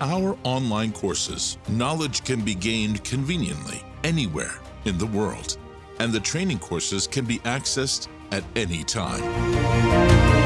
our online courses, knowledge can be gained conveniently anywhere in the world, and the training courses can be accessed at any time.